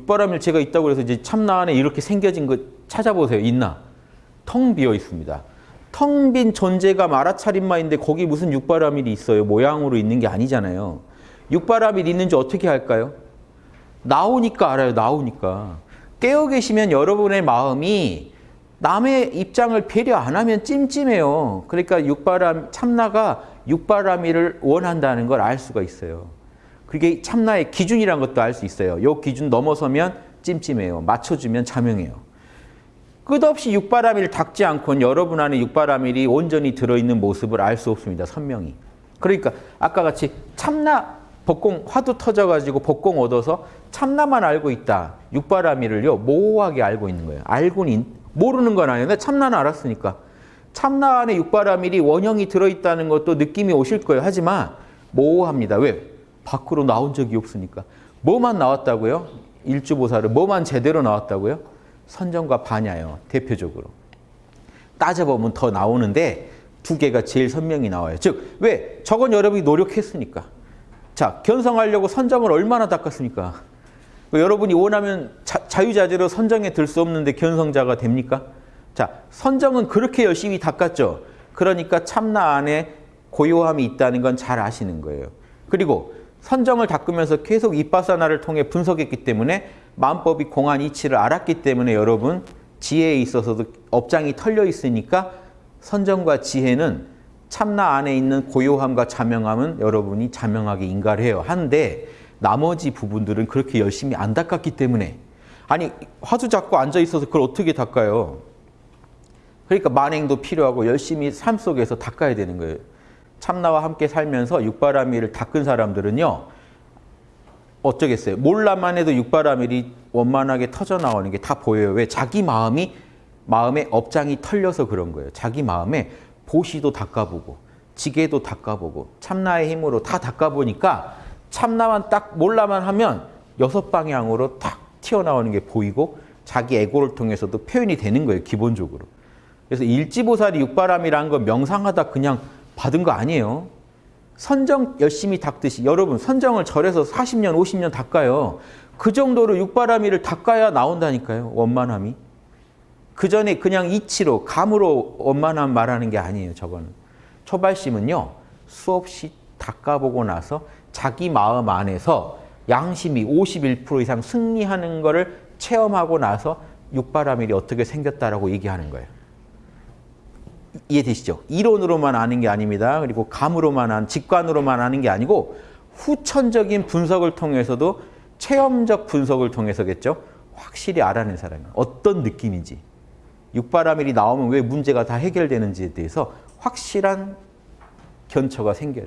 육바람일 제가 있다고 해서 이제 참나 안에 이렇게 생겨진 거 찾아보세요. 있나? 텅 비어 있습니다. 텅 빈 존재가 마라차림마인데 거기 무슨 육바라밀이 있어요. 모양으로 있는 게 아니잖아요. 육바라밀 있는지 어떻게 할까요? 나오니까 알아요. 나오니까. 깨어 계시면 여러분의 마음이 남의 입장을 배려 안 하면 찜찜해요. 그러니까 육바람 참나가 육바라밀을 원한다는 걸 알 수가 있어요. 그게 참나의 기준이란 것도 알 수 있어요. 요 기준 넘어서면 찜찜해요. 맞춰주면 자명해요. 끝없이 육바라밀을 닦지 않고는 여러분 안에 육바라밀이 온전히 들어있는 모습을 알 수 없습니다. 선명히. 그러니까 아까 같이 참나 복공 화두 터져가지고 복공 얻어서 참나만 알고 있다. 육바라밀을요 모호하게 알고 있는 거예요. 알고는 모르는 건 아닌데 참나는 알았으니까. 참나 안에 육바라밀이 원형이 들어있다는 것도 느낌이 오실 거예요. 하지만 모호합니다. 왜? 밖으로 나온 적이 없으니까. 뭐만 나왔다고요? 일주보살을 뭐만 제대로 나왔다고요? 선정과 반야요. 대표적으로. 따져보면 더 나오는데 두 개가 제일 선명히 나와요. 즉, 왜? 저건 여러분이 노력했으니까. 자, 견성하려고 선정을 얼마나 닦았습니까? 여러분이 원하면 자, 유자재로 선정에 들 수 없는데 견성자가 됩니까? 자, 선정은 그렇게 열심히 닦았죠. 그러니까 참나 안에 고요함이 있다는 건 잘 아시는 거예요. 그리고 선정을 닦으면서 계속 이빠사나를 통해 분석했기 때문에 마음법이 공안 이치를 알았기 때문에 여러분 지혜에 있어서도 업장이 털려 있으니까 선정과 지혜는 참나 안에 있는 고요함과 자명함은 여러분이 자명하게 인가를 해요. 한데 나머지 부분들은 그렇게 열심히 안 닦았기 때문에 아니 화두 잡고 앉아 있어서 그걸 어떻게 닦아요? 그러니까 만행도 필요하고 열심히 삶 속에서 닦아야 되는 거예요. 참나와 함께 살면서 육바라밀을 닦은 사람들은요. 어쩌겠어요. 몰라만 해도 육바라밀이 원만하게 터져 나오는 게 다 보여요. 왜? 자기 마음이 마음에 업장이 털려서 그런 거예요. 자기 마음에 보시도 닦아보고 지게도 닦아보고 참나의 힘으로 다 닦아보니까 참나만 딱 몰라만 하면 여섯 방향으로 탁 튀어나오는 게 보이고 자기 에고를 통해서도 표현이 되는 거예요. 기본적으로. 그래서 일지보살이 육바람이라는 건 명상하다 그냥 받은 거 아니에요. 선정 열심히 닦듯이 여러분 선정을 절에서 40년 50년 닦아요. 그 정도로 육바라밀을 닦아야 나온다니까요. 원만함이. 그 전에 그냥 이치로 감으로 원만함 말하는 게 아니에요. 저거는. 초발심은요. 수없이 닦아보고 나서 자기 마음 안에서 양심이 51% 이상 승리하는 것을 체험하고 나서 육바라밀이 어떻게 생겼다라고 얘기하는 거예요. 이해되시죠? 이론으로만 아는 게 아닙니다. 그리고 감으로만 한, 직관으로만 아는 게 아니고 후천적인 분석을 통해서도 체험적 분석을 통해서겠죠. 확실히 알아낸 사람이 어떤 느낌인지 육바라밀이 나오면 왜 문제가 다 해결되는지에 대해서 확실한 견처가 생겨요.